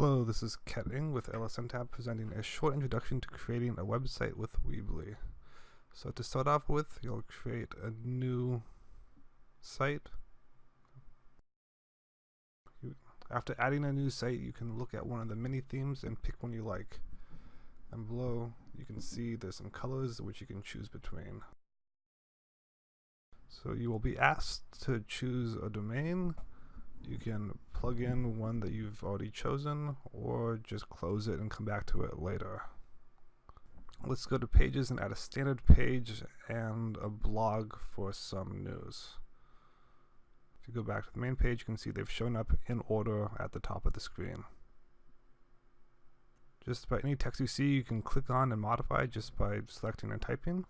Hello, this is Ketting with LSNTAP presenting a short introduction to creating a website with Weebly. So to start off with, you'll create a new site. After adding a new site, you can look at one of the many themes and pick one you like. And below, you can see there's some colors which you can choose between. So you will be asked to choose a domain you can plug in one that you've already chosen or just close it and come back to it later. Let's go to pages and add a standard page and a blog for some news. If you go back to the main page, you can see they've shown up in order at the top of the screen. Just about any text you see, you can click on and modify just by selecting and typing.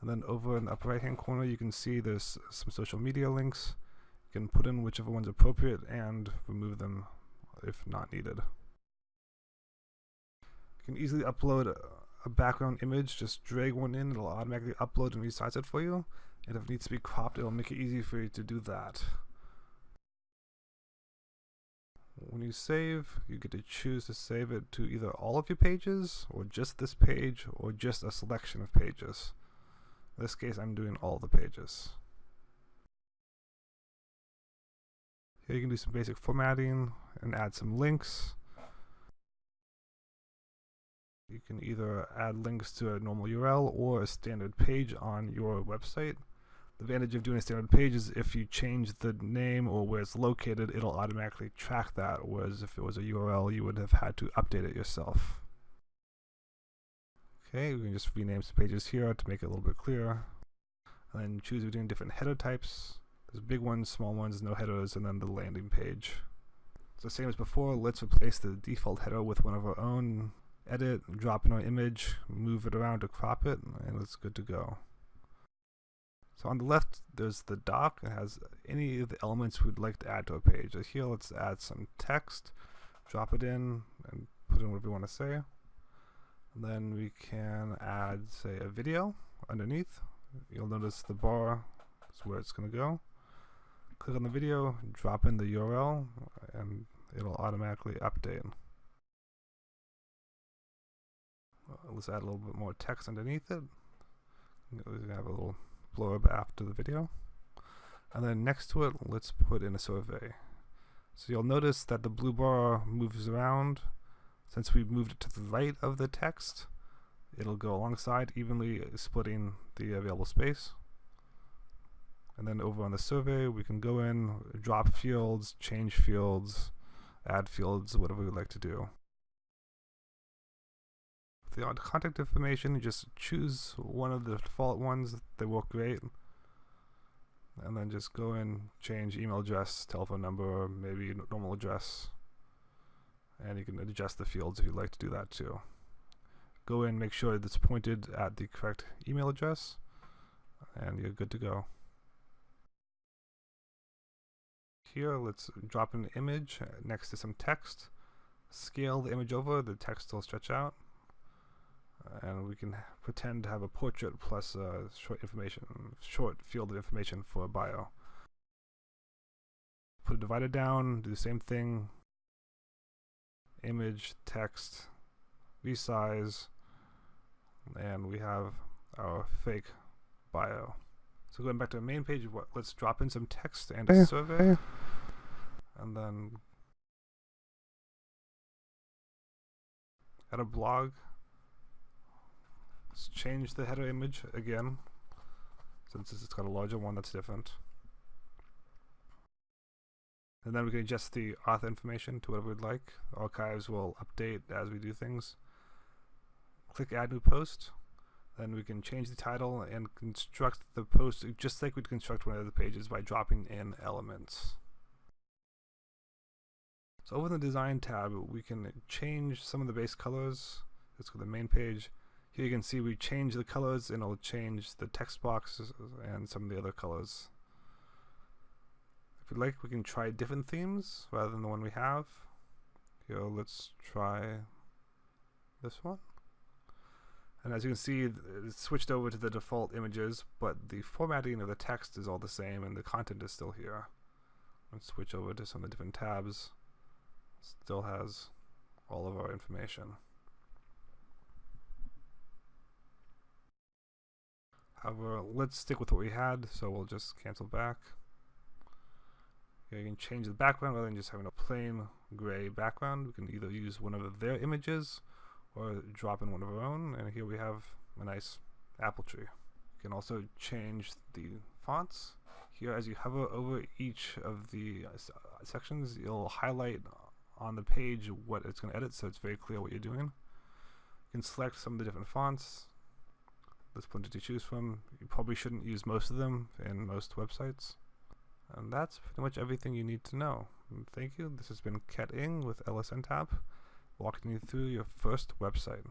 And then over in the upper right hand corner, you can see there's some social media links. You can put in whichever one's appropriate and remove them if not needed. You can easily upload a background image, just drag one in, it'll automatically upload and resize it for you. And if it needs to be cropped, it'll make it easy for you to do that. When you save, you get to choose to save it to either all of your pages, or just this page, or just a selection of pages. In this case, I'm doing all the pages. Here you can do some basic formatting and add some links. You can either add links to a normal URL or a standard page on your website. The advantage of doing a standard page is if you change the name or where it's located, it'll automatically track that, whereas if it was a URL, you would have had to update it yourself. Okay, we can just rename some pages here to make it a little bit clearer. And then choose between different header types. There's big ones, small ones, no headers, and then the landing page. So same as before, let's replace the default header with one of our own. Edit, drop in our image, move it around to crop it, and it's good to go. So on the left, there's the doc. It has any of the elements we'd like to add to a page. So here, let's add some text, drop it in, and put in whatever we want to say. And then we can add, say, a video underneath. You'll notice the bar is where it's going to go click on the video, drop in the URL, and it'll automatically update. Let's add a little bit more text underneath it. We have a little blurb after the video. And then next to it, let's put in a survey. So you'll notice that the blue bar moves around. Since we moved it to the right of the text, it'll go alongside, evenly splitting the available space. Then over on the survey, we can go in, drop fields, change fields, add fields, whatever we'd like to do. For the contact information, just choose one of the default ones. They work great. And then just go in, change email address, telephone number, maybe normal address. And you can adjust the fields if you'd like to do that too. Go in, make sure it's pointed at the correct email address, and you're good to go here, let's drop an image next to some text, scale the image over, the text will stretch out, and we can pretend to have a portrait plus short information, short field of information for a bio. Put a divider down, do the same thing, image, text, resize, and we have our fake bio. So going back to the main page, what, let's drop in some text and a survey. And then add a blog. Let's change the header image again. Since it's got a larger one that's different. And then we can adjust the author information to whatever we'd like. Archives will update as we do things. Click add new post. Then we can change the title and construct the post just like we'd construct one of the pages by dropping in elements. So over the design tab, we can change some of the base colors. Let's go to the main page. Here you can see we change the colors and it'll change the text boxes and some of the other colors. If we'd like, we can try different themes rather than the one we have. Here, let's try this one. And as you can see, it's switched over to the default images, but the formatting of the text is all the same and the content is still here. Let's switch over to some of the different tabs. Still has all of our information. However, let's stick with what we had, so we'll just cancel back. you can change the background rather than just having a plain gray background. We can either use one of their images or drop in one of our own, and here we have a nice apple tree. You can also change the fonts. Here, as you hover over each of the uh, uh sections, you'll highlight on the page what it's going to edit, so it's very clear what you're doing. You can select some of the different fonts. There's plenty to choose from. You probably shouldn't use most of them in most websites. And that's pretty much everything you need to know. Thank you. This has been Ket Ing with LSNTAP, walking you through your first website.